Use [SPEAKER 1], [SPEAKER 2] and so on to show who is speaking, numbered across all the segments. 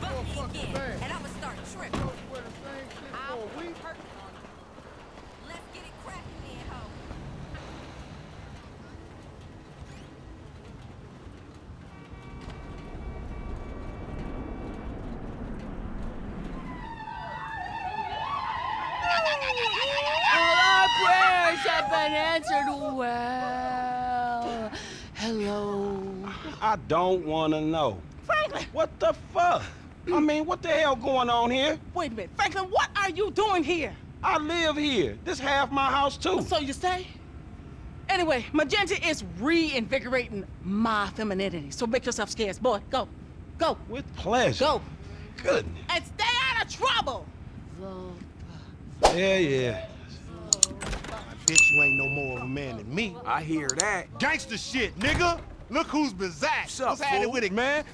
[SPEAKER 1] buck me again,
[SPEAKER 2] bag.
[SPEAKER 1] and I'ma start tripping.
[SPEAKER 2] Don't wear the same shit
[SPEAKER 1] I'll
[SPEAKER 2] for a week.
[SPEAKER 1] hurt. Let's get it cracking then, ho.
[SPEAKER 3] Our prayers have been answered well. Hello.
[SPEAKER 4] I don't wanna know.
[SPEAKER 3] Franklin!
[SPEAKER 4] What the fuck? I mean, what the hell going on here?
[SPEAKER 3] Wait a minute. Franklin, what are you doing here?
[SPEAKER 4] I live here. This half my house too.
[SPEAKER 3] So you say? Anyway, Magenta is reinvigorating my femininity. So make yourself scarce. Boy, go. Go.
[SPEAKER 4] With pleasure.
[SPEAKER 3] Go.
[SPEAKER 4] Goodness.
[SPEAKER 3] And stay out of trouble.
[SPEAKER 4] Yeah, yeah.
[SPEAKER 5] I bet you ain't no more of a man than me.
[SPEAKER 6] I hear that.
[SPEAKER 5] Gangster shit, nigga. Look who's bizarre.
[SPEAKER 6] What's up,
[SPEAKER 5] What's happening
[SPEAKER 6] fool?
[SPEAKER 5] with it, man?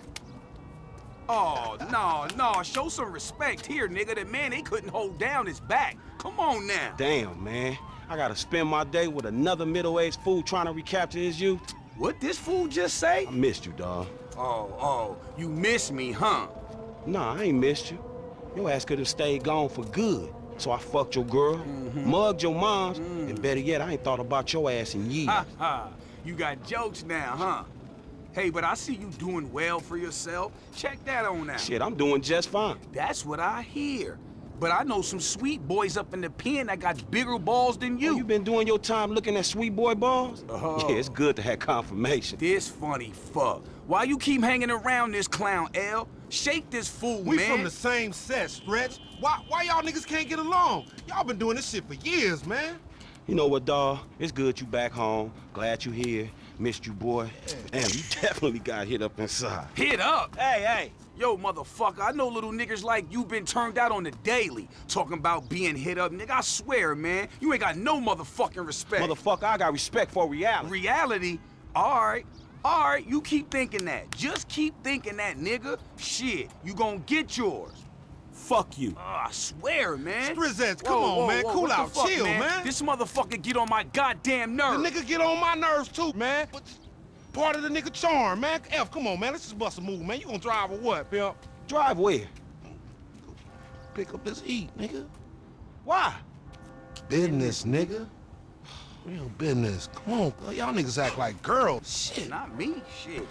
[SPEAKER 6] Oh, no, no. Show some respect here, nigga. The man, they couldn't hold down his back. Come on now.
[SPEAKER 4] Damn, man. I gotta spend my day with another middle-aged fool trying to recapture his youth.
[SPEAKER 6] What this fool just say?
[SPEAKER 4] I missed you, dawg.
[SPEAKER 6] Oh, oh, you miss me, huh?
[SPEAKER 4] Nah, I ain't missed you. Your ass could have stayed gone for good. So I fucked your girl, mm-hmm. mugged your moms, and mm. better yet, I ain't thought about your ass in years.
[SPEAKER 6] Ha ha. You got jokes now, huh? Hey, but I see you doing well for yourself. Check that on out.
[SPEAKER 4] Shit, I'm doing just fine.
[SPEAKER 6] That's what I hear. But I know some sweet boys up in the pen that got bigger balls than
[SPEAKER 4] You,
[SPEAKER 6] you.
[SPEAKER 4] you been doing your time looking at sweet boy balls?
[SPEAKER 6] Oh.
[SPEAKER 4] Yeah, it's good to have confirmation.
[SPEAKER 6] This funny fuck. Why you keep hanging around this clown, L? Shake this fool,
[SPEAKER 5] We
[SPEAKER 6] man.
[SPEAKER 5] We from the same set, Stretch. Why, why y'all niggas can't get along? Y'all been doing this shit for years, man.
[SPEAKER 4] You know what, dawg? It's good you back home. Glad you here. Missed you, boy. Damn, you definitely got hit up inside.
[SPEAKER 6] Hit up.
[SPEAKER 4] Hey, hey.
[SPEAKER 6] Yo, motherfucker, I know little niggas like you been turned out on the daily. Talking about being hit up, nigga. I swear, man, you ain't got no motherfucking respect.
[SPEAKER 4] Motherfucker, I got respect for reality.
[SPEAKER 6] Reality? Alright. Alright, you keep thinking that. Just keep thinking that, nigga. Shit, you gonna get yours.
[SPEAKER 4] Fuck you.
[SPEAKER 6] Oh, I swear, man.
[SPEAKER 5] Strizzettes, come
[SPEAKER 6] Whoa,
[SPEAKER 5] on,
[SPEAKER 6] whoa,
[SPEAKER 5] man.
[SPEAKER 6] whoa,
[SPEAKER 5] Cool out.
[SPEAKER 6] fuck,
[SPEAKER 5] Chill, man.
[SPEAKER 6] This motherfucker get on my goddamn nerves.
[SPEAKER 5] The nigga get on my nerves too, man. But part of the nigga charm, man. F, come on, man. Let's just bust a move, man. You gonna drive or what, pimp?
[SPEAKER 4] Drive where?
[SPEAKER 5] Pick up this heat, nigga.
[SPEAKER 4] Why?
[SPEAKER 5] Business, nigga. Real business. Come on, y'all niggas act like girls. Shit.
[SPEAKER 6] Not me, shit.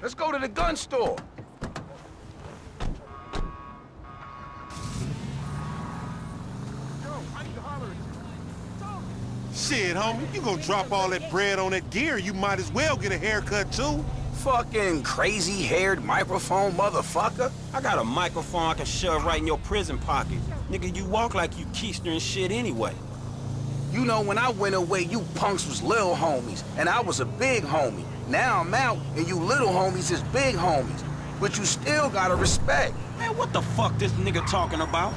[SPEAKER 6] Let's go to the gun store.
[SPEAKER 5] Shit, homie. You gonna drop all that bread on that gear, you might as well get a haircut too.
[SPEAKER 6] Fucking crazy-haired microphone motherfucker.
[SPEAKER 7] I got a microphone I can shove right in your prison pocket. Nigga, you walk like you keister and shit anyway.
[SPEAKER 6] You know, when I went away, you punks was little homies, and I was a big homie. Now I'm out, and you little homies is big homies. But you still gotta respect.
[SPEAKER 7] Man, what the fuck this nigga talking about?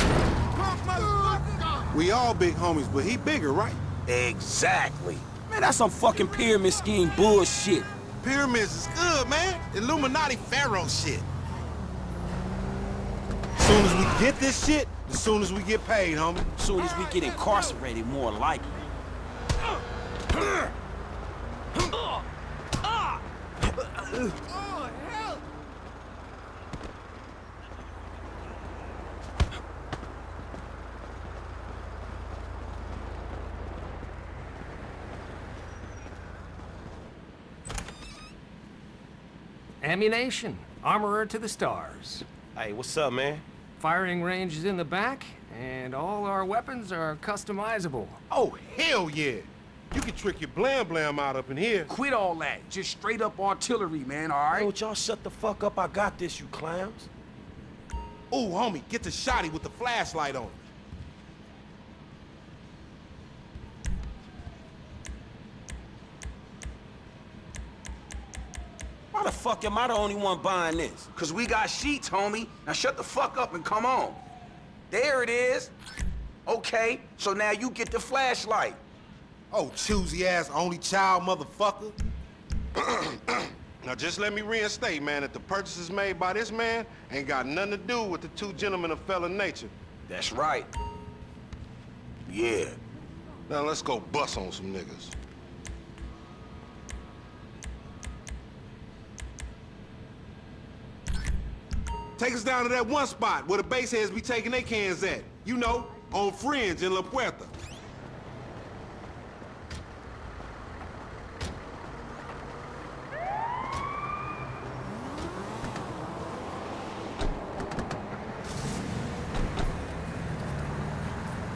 [SPEAKER 5] We all big homies, but he bigger, right?
[SPEAKER 6] Exactly.
[SPEAKER 7] Man, that's some fucking pyramid scheme bullshit.
[SPEAKER 5] Pyramids is good, man. Illuminati pharaoh shit. As soon as we get this shit, as soon as we get paid, homie.
[SPEAKER 7] As Soon as we get incarcerated, more likely. Uh, uh, uh.
[SPEAKER 8] Ammunition. Armorer to the stars.
[SPEAKER 7] Hey, what's up, man?
[SPEAKER 8] Firing range is in the back, and all our weapons are customizable.
[SPEAKER 5] Oh, hell yeah. You can trick your blam blam out up in here.
[SPEAKER 6] Quit all that. Just straight up artillery, man, all right?
[SPEAKER 7] Hey,
[SPEAKER 6] right?
[SPEAKER 7] would y'all shut the fuck up? I got this, you clowns.
[SPEAKER 5] Ooh, homie, get the shotty with the flashlight on.
[SPEAKER 7] Fuck am I the only one buying this?
[SPEAKER 6] Cause we got sheets, homie. Now shut the fuck up and come on. There it is. Okay, so now you get the flashlight.
[SPEAKER 5] Oh, choosy ass only child motherfucker. now just let me reinstate, man, that the purchases made by this man ain't got nothing to do with the two gentlemen of felon nature.
[SPEAKER 6] That's right. Yeah.
[SPEAKER 5] Now let's go bust on some niggas. Take us down to that one spot where the baseheads be taking their cans at. You know, on Fringe in La Puerta.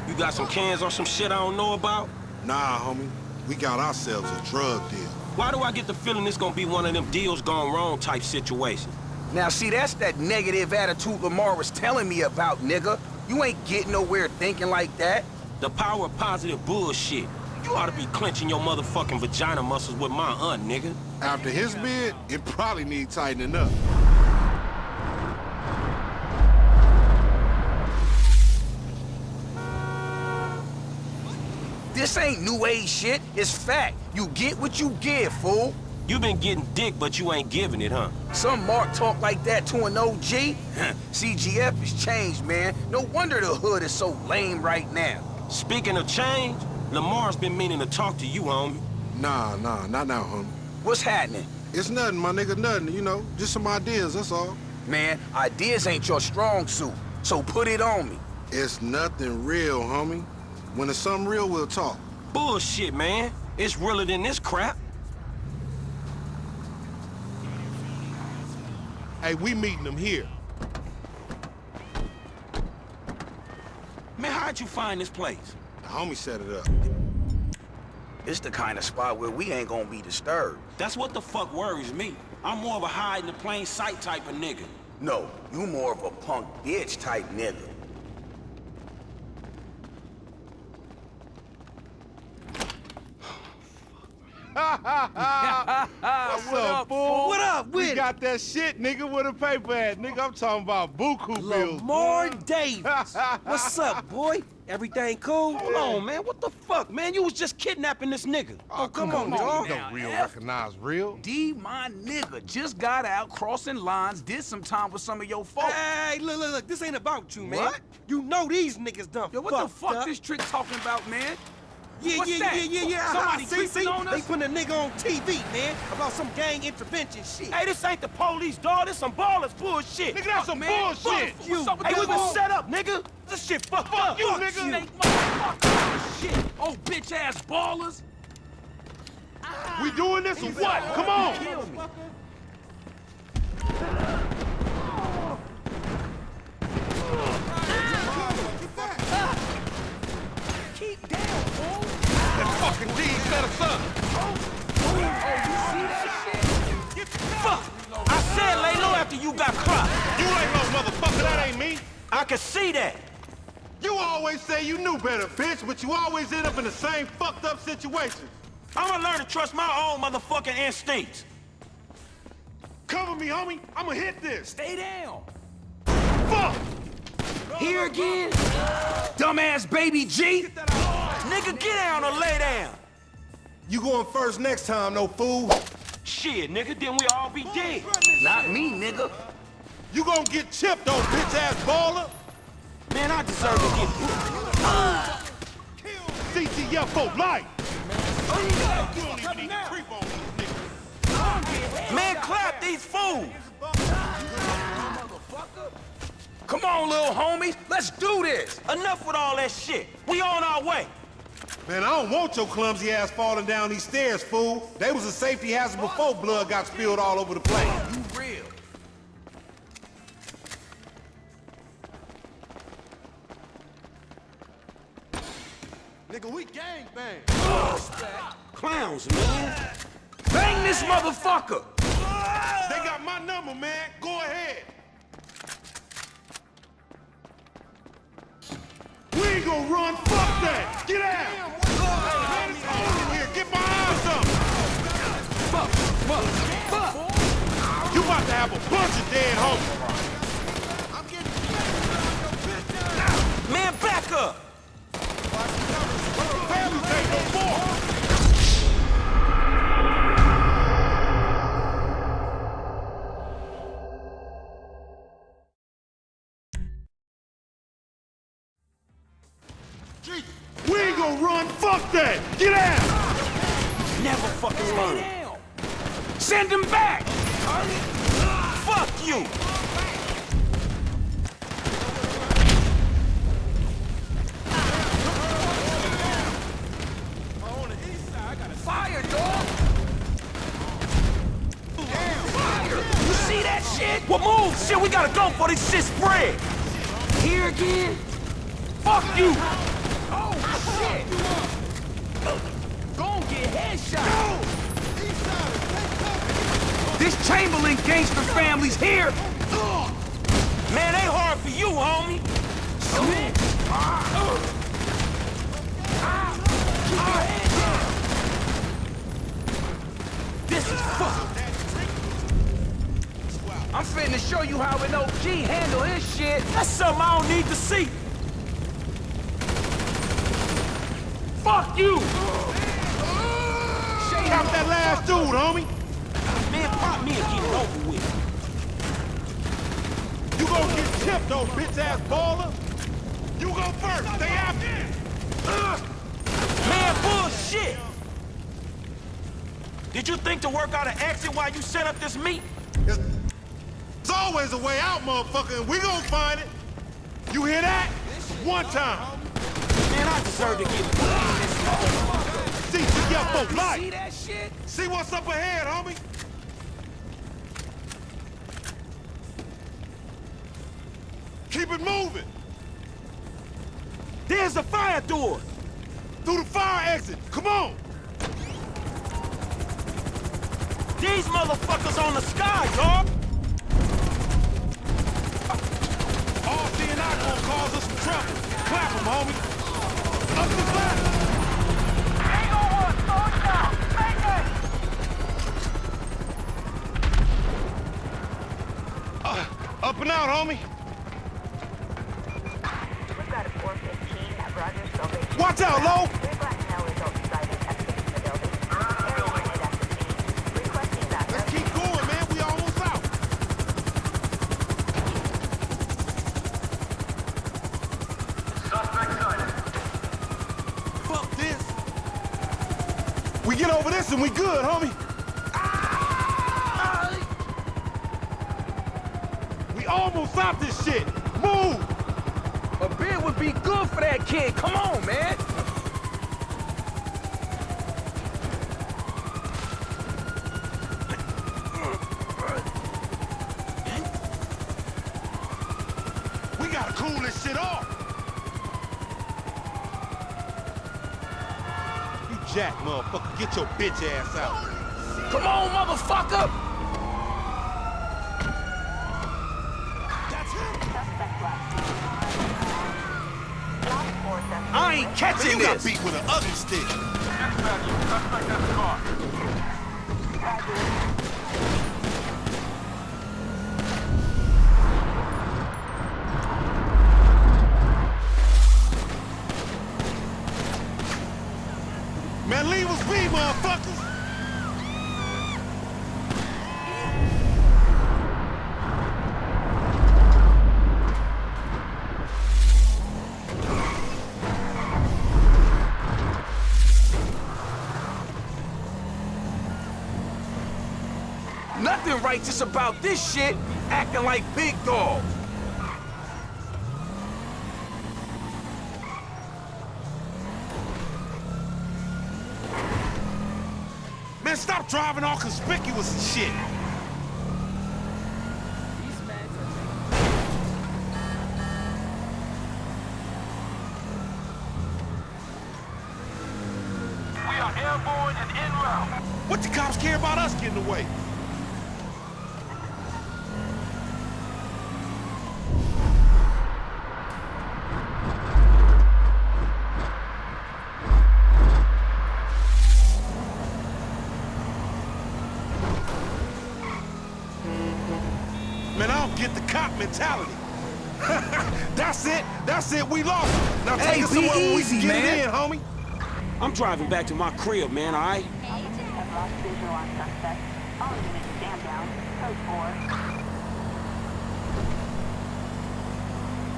[SPEAKER 7] You got some cans or some shit I don't know about?
[SPEAKER 5] Nah, homie. We got ourselves a drug deal.
[SPEAKER 7] Why do I get the feeling this gonna be one of them deals gone wrong type situations?
[SPEAKER 6] Now, see, that's that negative attitude Lamar was telling me about, nigga. You ain't getting nowhere thinking like that.
[SPEAKER 7] The power of positive bullshit. You ought to be clenching your motherfucking vagina muscles with my aunt, nigga.
[SPEAKER 5] After his bid, it probably need tightening up.
[SPEAKER 6] This ain't new age shit. It's fact. You get what you give, fool.
[SPEAKER 7] You been getting dick, but you ain't giving it, huh?
[SPEAKER 6] Some Mark talk like that to an OG? CGF has changed, man. No wonder the hood is so lame right now.
[SPEAKER 7] Speaking of change, Lamar's been meaning to talk to you, homie.
[SPEAKER 5] Nah, nah, not now, homie.
[SPEAKER 6] What's happening?
[SPEAKER 5] It's nothing, my nigga, nothing, you know. Just some ideas, that's all.
[SPEAKER 6] Man, ideas ain't your strong suit, so put it on me.
[SPEAKER 5] It's nothing real, homie. When it's something real, we'll talk.
[SPEAKER 7] Bullshit, man. It's realer than this crap.
[SPEAKER 5] Hey, we meeting them here.
[SPEAKER 7] Man, how'd you find this place?
[SPEAKER 5] The homie set it up.
[SPEAKER 6] It's the kind of spot where we ain't gonna be disturbed.
[SPEAKER 7] That's what the fuck worries me. I'm more of a hide in the plain sight type of nigga.
[SPEAKER 6] No, you more of a punk bitch type nigga.
[SPEAKER 5] What's up, fool?
[SPEAKER 2] What up with
[SPEAKER 5] We
[SPEAKER 2] it?
[SPEAKER 5] got that shit, nigga, with a paper at. Nigga, I'm talking about buku bills.
[SPEAKER 2] Lamar. Davis. What's up, boy? Everything cool?
[SPEAKER 7] Hold on, man. What the fuck, man? You was just kidnapping this nigga.
[SPEAKER 5] Oh, oh come,
[SPEAKER 2] on,
[SPEAKER 5] on. You don't real
[SPEAKER 6] F.
[SPEAKER 5] recognize real.
[SPEAKER 6] D, my nigga, just got out crossing lines, did some time with some of your folks.
[SPEAKER 2] Hey, look, look, look. This ain't about you, man.
[SPEAKER 6] What?
[SPEAKER 2] You know these niggas done
[SPEAKER 6] Yo, what the fuck
[SPEAKER 2] up.
[SPEAKER 6] this trick talking about, man?
[SPEAKER 2] Yeah,
[SPEAKER 6] What's
[SPEAKER 2] yeah,
[SPEAKER 6] that?
[SPEAKER 2] yeah, yeah, yeah.
[SPEAKER 6] Somebody
[SPEAKER 2] see,
[SPEAKER 6] creeping
[SPEAKER 2] see?
[SPEAKER 6] on
[SPEAKER 2] They
[SPEAKER 6] us?
[SPEAKER 2] putting a nigga on TV, man, about some gang intervention shit.
[SPEAKER 7] Hey, this ain't the police, dog. This some Ballas bullshit.
[SPEAKER 5] Nigga, that's some
[SPEAKER 6] man.
[SPEAKER 5] bullshit.
[SPEAKER 6] Fuck you. What's up with
[SPEAKER 7] Hey, we been set up, nigga. This shit fucked up.
[SPEAKER 5] you,
[SPEAKER 7] Fuck
[SPEAKER 5] nigga.
[SPEAKER 6] Snake motherfucker. Shit. Oh, bitch ass Ballas.
[SPEAKER 5] We doing this or what? Come on.
[SPEAKER 6] Kill me. Keep down, fool.
[SPEAKER 5] That fucking D set us up.
[SPEAKER 6] Oh, you see that shit?
[SPEAKER 7] Fuck. I said lay low after you got clocked.
[SPEAKER 5] You ain't no motherfucker, that ain't me.
[SPEAKER 7] I can see that.
[SPEAKER 5] You always say you knew better, bitch, but you always end up in the same fucked up situation.
[SPEAKER 7] I'ma learn to trust my own motherfucking instincts.
[SPEAKER 5] Cover me, homie. I'ma hit this.
[SPEAKER 6] Stay down.
[SPEAKER 5] Fuck!
[SPEAKER 6] Here again? Dumbass baby G?
[SPEAKER 7] Nigga, get down or lay down.
[SPEAKER 5] You going first next time, no fool.
[SPEAKER 7] Shit, nigga, then we all be dead.
[SPEAKER 6] Not me, nigga.
[SPEAKER 5] You gonna get chipped, old bitch-ass Balla.
[SPEAKER 7] Man, I deserve to get
[SPEAKER 5] CGF for life. You don't even need to creep on these niggas.
[SPEAKER 7] Man, clap these fools.
[SPEAKER 6] Come on, little homies. Let's do this.
[SPEAKER 7] Enough with all that shit. We on our way.
[SPEAKER 5] Man, I don't want your clumsy ass falling down these stairs, fool. They was a safety hazard before blood got spilled all over the place.
[SPEAKER 6] You real.
[SPEAKER 5] Nigga, we gang bang.
[SPEAKER 7] Clowns, man.
[SPEAKER 6] Bang this motherfucker.
[SPEAKER 5] They got my number, man. Go ahead. We ain't gonna run. Fuck that. Get out. Man, it's over here. Get behind something.
[SPEAKER 6] Fuck, fuck, fuck.
[SPEAKER 5] You about to have a bunch of dead homies.
[SPEAKER 7] Man, back up.
[SPEAKER 5] Fire, dog! Damn, fire! You see that
[SPEAKER 6] shit?
[SPEAKER 7] Well, move! Shit, we gotta go for this shit spread!
[SPEAKER 6] Here again?
[SPEAKER 7] Fuck you!
[SPEAKER 6] Oh, shit! Go get headshot! This Chamberlain gangster family's here!
[SPEAKER 7] Man, they hard for you, homie!
[SPEAKER 6] Shit! Ah. Ah. Ah. I'm finna show you how an OG handle his shit!
[SPEAKER 7] That's something I don't need to see! Fuck you!
[SPEAKER 6] Shade
[SPEAKER 5] Stop that last dude, homie.
[SPEAKER 7] Man, pop me and get it over with.
[SPEAKER 5] You gonna get tipped, though, bitch-ass Balla. You go first. Stay after.
[SPEAKER 7] Uh, Man, bullshit! Did you think to work out an exit while you set up this meet?
[SPEAKER 5] Always a way out, motherfucker, and we gonna find it. You hear that? One time.
[SPEAKER 7] Man, I deserve to get
[SPEAKER 5] See, your for
[SPEAKER 6] See
[SPEAKER 5] life.
[SPEAKER 6] that shit?
[SPEAKER 5] See what's up ahead, homie. Keep it moving.
[SPEAKER 7] There's the fire door!
[SPEAKER 5] Through the fire exit. Come on.
[SPEAKER 7] These motherfuckers on the sky, dog!
[SPEAKER 5] Trouble. Clap 'em, homie. Up the back. Up and out, homie. We get over this and we good, homie. We almost stopped this shit. Move.
[SPEAKER 6] A bid would be good for that kid. Come on, man.
[SPEAKER 5] Jack, motherfucker. Get your bitch ass out.
[SPEAKER 6] Come on, motherfucker.
[SPEAKER 9] Suspect left. Lock four suspect.
[SPEAKER 6] I ain't
[SPEAKER 5] Man,
[SPEAKER 6] catching
[SPEAKER 5] you got beat with an ugly stick. Man, leave us be, motherfuckers.
[SPEAKER 6] Nothing righteous about this shit. Acting like big dogs.
[SPEAKER 5] Man, stop driving all conspicuous and shit.
[SPEAKER 7] We are airborne and en route.
[SPEAKER 5] What the cops care about us getting away? Man, I don't get the cop mentality. That's it. That's it. We lost. Now
[SPEAKER 6] Hey,
[SPEAKER 5] take us
[SPEAKER 6] be
[SPEAKER 5] somewhere where we
[SPEAKER 6] easy,
[SPEAKER 5] can get
[SPEAKER 6] man.
[SPEAKER 5] it in, homie.
[SPEAKER 7] I'm driving back to my crib, man, all right?
[SPEAKER 9] Agents have lost visual on suspect. All units stand down. Code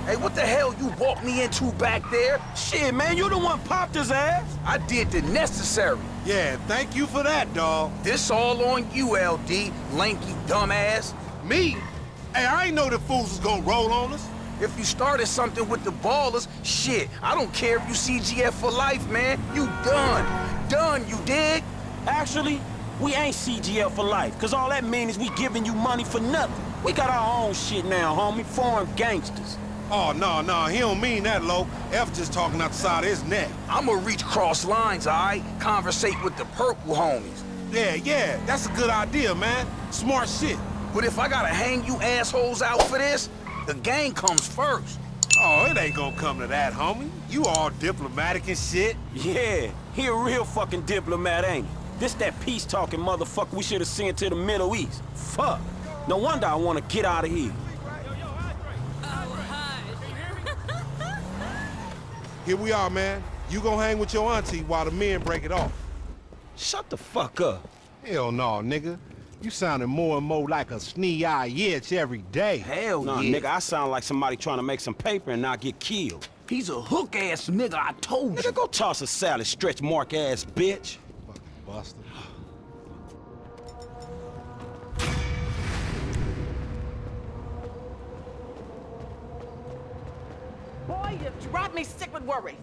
[SPEAKER 9] 4.
[SPEAKER 6] Hey, what the hell you walked me into back there?
[SPEAKER 7] Shit, man, you the one popped his ass.
[SPEAKER 6] I did the necessary.
[SPEAKER 5] Yeah, thank you for that, dawg.
[SPEAKER 6] This all on you, LD, lanky dumbass.
[SPEAKER 5] Me? Hey, I ain't know the fools was gonna roll on us.
[SPEAKER 6] If you started something with the Ballas, shit, I don't care if you CGF for life, man. You done. Done, you dig?
[SPEAKER 7] Actually, We ain't CGF for life, cause all that means is we giving you money for nothing. We got our own shit now, homie. Foreign gangsters.
[SPEAKER 5] Oh, no, no, he don't mean that, Lo. F just talking outside his neck.
[SPEAKER 6] I'ma reach cross lines, alright? Conversate with the purple homies.
[SPEAKER 5] Yeah, yeah, that's a good idea, man. Smart shit.
[SPEAKER 6] But if I gotta hang you assholes out for this, the gang comes first.
[SPEAKER 5] Oh, it ain't gonna come to that, homie. You all diplomatic and shit.
[SPEAKER 7] Yeah, he a real fucking diplomat, ain't he? This that peace-talking motherfucker we should have sent to the Middle East. Fuck. No wonder I want to get out of here.
[SPEAKER 5] Here we are, man. You gonna hang with your auntie while the men break it off.
[SPEAKER 4] Shut the fuck up.
[SPEAKER 5] Hell no, nigga. You sounding more and more like a snee-eye itch every day.
[SPEAKER 6] Hell
[SPEAKER 7] Nah,
[SPEAKER 6] yeah.
[SPEAKER 7] nigga, I sound like somebody trying to make some paper and not get killed.
[SPEAKER 6] He's a hook-ass nigga, I told you.
[SPEAKER 7] Nigga, go toss a salad, stretch mark ass bitch.
[SPEAKER 5] Fucking buster.
[SPEAKER 3] Boy, you drive me sick with worry.